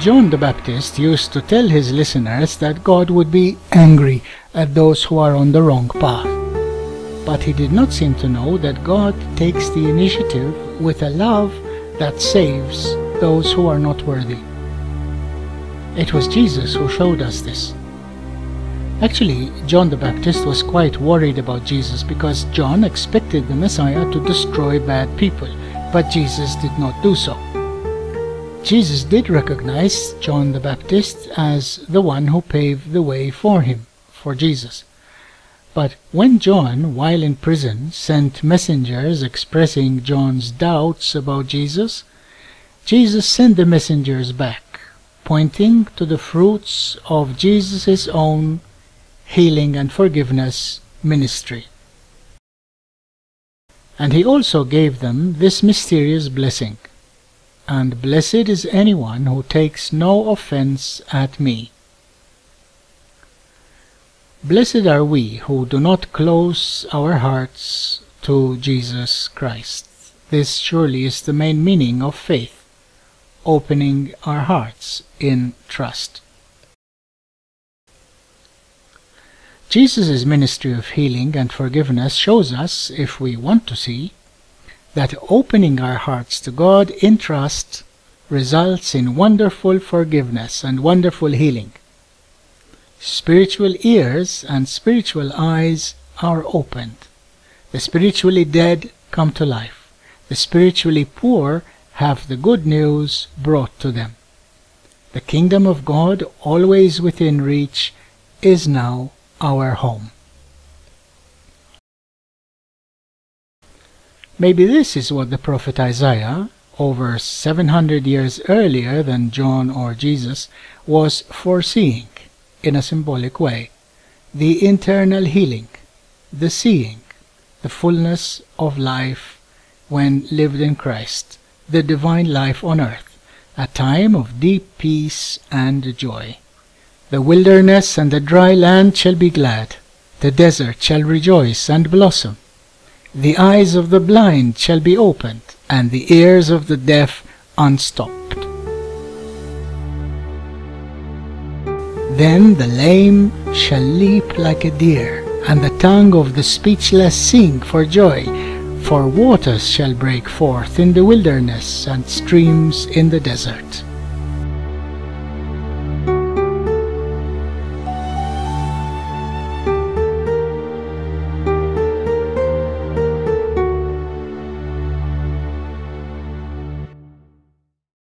John the Baptist used to tell his listeners that God would be angry at those who are on the wrong path. But he did not seem to know that God takes the initiative with a love that saves those who are not worthy. It was Jesus who showed us this. Actually, John the Baptist was quite worried about Jesus because John expected the Messiah to destroy bad people, but Jesus did not do so. Jesus did recognize John the Baptist as the one who paved the way for him, for Jesus. But when John, while in prison, sent messengers expressing John's doubts about Jesus, Jesus sent the messengers back, pointing to the fruits of Jesus' own healing and forgiveness ministry. And he also gave them this mysterious blessing. And blessed is anyone who takes no offense at me. Blessed are we who do not close our hearts to Jesus Christ. This surely is the main meaning of faith, opening our hearts in trust. Jesus' ministry of healing and forgiveness shows us, if we want to see, that opening our hearts to God in trust results in wonderful forgiveness and wonderful healing. Spiritual ears and spiritual eyes are opened. The spiritually dead come to life. The spiritually poor have the good news brought to them. The kingdom of God, always within reach, is now our home. Maybe this is what the prophet Isaiah, over 700 years earlier than John or Jesus, was foreseeing in a symbolic way. The internal healing, the seeing, the fullness of life when lived in Christ, the divine life on earth, a time of deep peace and joy. The wilderness and the dry land shall be glad. The desert shall rejoice and blossom. The eyes of the blind shall be opened, and the ears of the deaf unstopped. Then the lame shall leap like a deer, and the tongue of the speechless sing for joy. For waters shall break forth in the wilderness, and streams in the desert.